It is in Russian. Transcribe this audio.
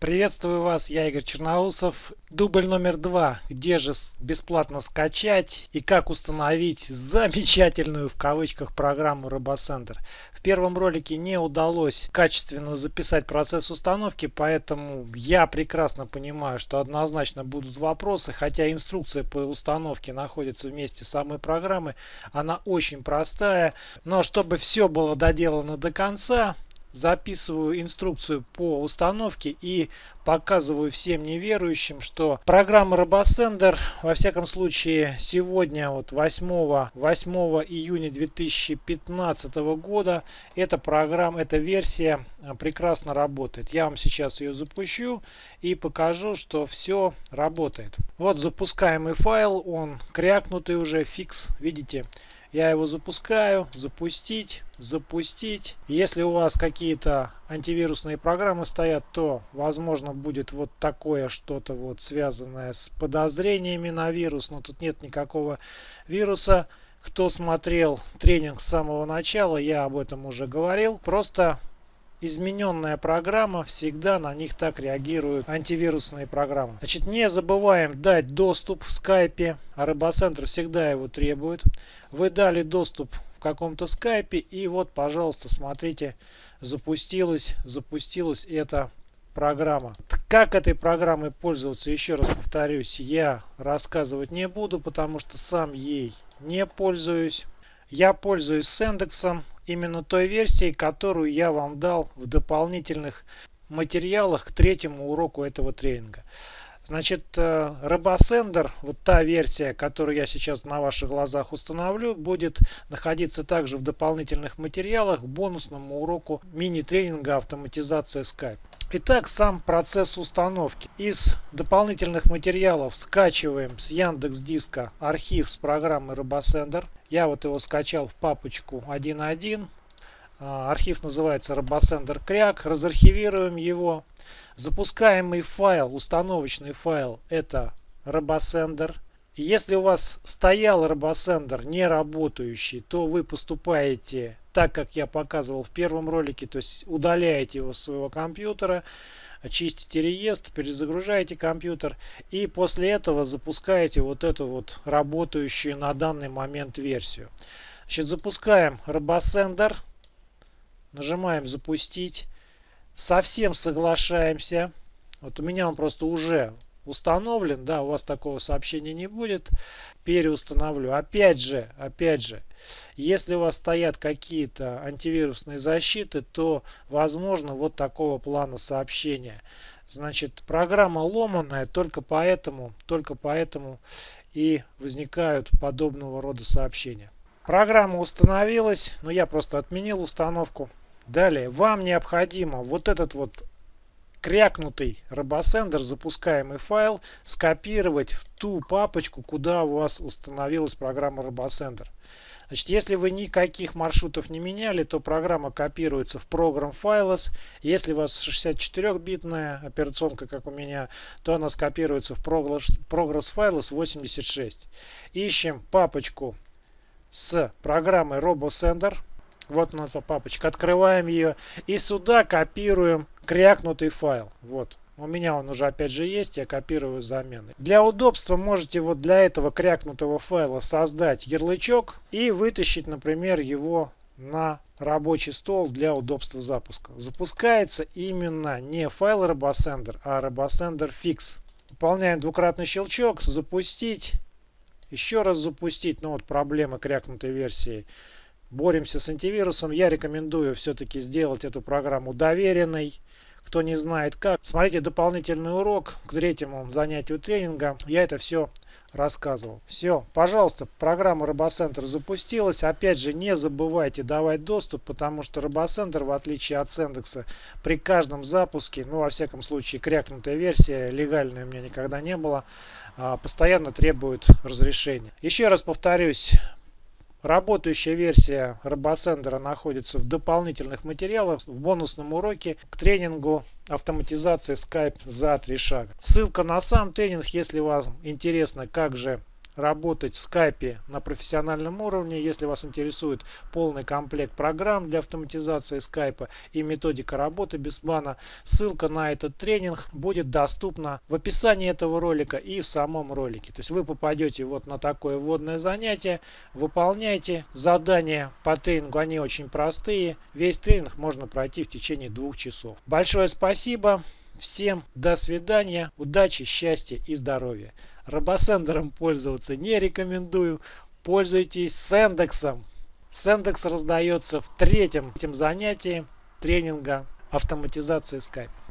Приветствую вас, я Игорь Черноусов. Дубль номер два. Где же бесплатно скачать и как установить замечательную в кавычках программу RoboCenter. В первом ролике не удалось качественно записать процесс установки, поэтому я прекрасно понимаю, что однозначно будут вопросы, хотя инструкция по установке находится вместе с самой программой. Она очень простая, но чтобы все было доделано до конца, записываю инструкцию по установке и показываю всем неверующим, что программа RoboSender, во всяком случае, сегодня, вот 8, 8 июня 2015 года, эта программа, эта версия а, прекрасно работает. Я вам сейчас ее запущу и покажу, что все работает. Вот запускаемый файл, он крякнутый уже, фикс, видите, я его запускаю, запустить, запустить. Если у вас какие-то антивирусные программы стоят, то возможно будет вот такое что-то вот связанное с подозрениями на вирус. Но тут нет никакого вируса. Кто смотрел тренинг с самого начала, я об этом уже говорил. Просто измененная программа, всегда на них так реагируют антивирусные программы. Значит, не забываем дать доступ в скайпе, а RoboCenter всегда его требует. Вы дали доступ в каком-то скайпе и вот, пожалуйста, смотрите, запустилась, запустилась эта программа. Как этой программой пользоваться, еще раз повторюсь, я рассказывать не буду, потому что сам ей не пользуюсь. Я пользуюсь с индексом именно той версией, которую я вам дал в дополнительных материалах к третьему уроку этого тренинга. Значит, э, RoboSender, вот та версия, которую я сейчас на ваших глазах установлю, будет находиться также в дополнительных материалах к бонусному уроку мини-тренинга автоматизация Skype. Итак, сам процесс установки. Из дополнительных материалов скачиваем с Яндекс Диска архив с программы RoboSender. Я вот его скачал в папочку 1.1. А, архив называется RoboSender Кряк. Разархивируем его. Запускаемый файл, установочный файл, это RoboSender. Если у вас стоял RoboSender не работающий, то вы поступаете так, как я показывал в первом ролике, то есть удаляете его с своего компьютера, очистите реестр, перезагружаете компьютер и после этого запускаете вот эту вот работающую на данный момент версию. Значит, запускаем RoboSender, нажимаем запустить, совсем соглашаемся. Вот у меня он просто уже установлен, да, у вас такого сообщения не будет. Переустановлю. Опять же, опять же, если у вас стоят какие-то антивирусные защиты, то возможно вот такого плана сообщения. Значит, программа ломаная, только поэтому, только поэтому и возникают подобного рода сообщения. Программа установилась, но я просто отменил установку. Далее, вам необходимо вот этот вот крякнутый RoboSender, запускаемый файл, скопировать в ту папочку, куда у вас установилась программа RoboSender. Значит, если вы никаких маршрутов не меняли, то программа копируется в Program Files. Если у вас 64-битная операционка, как у меня, то она скопируется в Progress Files 86. Ищем папочку с программой RoboSender. Вот наша папочка. Открываем ее. И сюда копируем крякнутый файл. Вот. У меня он уже опять же есть, я копирую замены. Для удобства можете вот для этого крякнутого файла создать ярлычок и вытащить, например, его на рабочий стол для удобства запуска. Запускается именно не файл RoboSender, а RoboSender Fix. Выполняем двукратный щелчок, запустить, еще раз запустить. Ну вот проблема крякнутой версии. Боремся с антивирусом. Я рекомендую все-таки сделать эту программу доверенной. Кто не знает как, смотрите дополнительный урок к третьему занятию тренинга. Я это все рассказывал. Все, пожалуйста, программа RoboCenter запустилась. Опять же, не забывайте давать доступ, потому что RoboCenter, в отличие от Sendexа, при каждом запуске, ну, во всяком случае, крякнутая версия, легальная у меня никогда не было, а, постоянно требует разрешения. Еще раз повторюсь, Работающая версия RoboSender находится в дополнительных материалах в бонусном уроке к тренингу автоматизации Skype за три шага. Ссылка на сам тренинг, если вам интересно, как же работать в скайпе на профессиональном уровне, если вас интересует полный комплект программ для автоматизации скайпа и методика работы без бана, ссылка на этот тренинг будет доступна в описании этого ролика и в самом ролике. То есть вы попадете вот на такое вводное занятие, выполняйте задания по тренингу, они очень простые. Весь тренинг можно пройти в течение двух часов. Большое спасибо. Всем до свидания, удачи, счастья и здоровья. Робосендером пользоваться не рекомендую. Пользуйтесь Сендексом. Сендекс раздается в третьем занятии тренинга автоматизации Skype.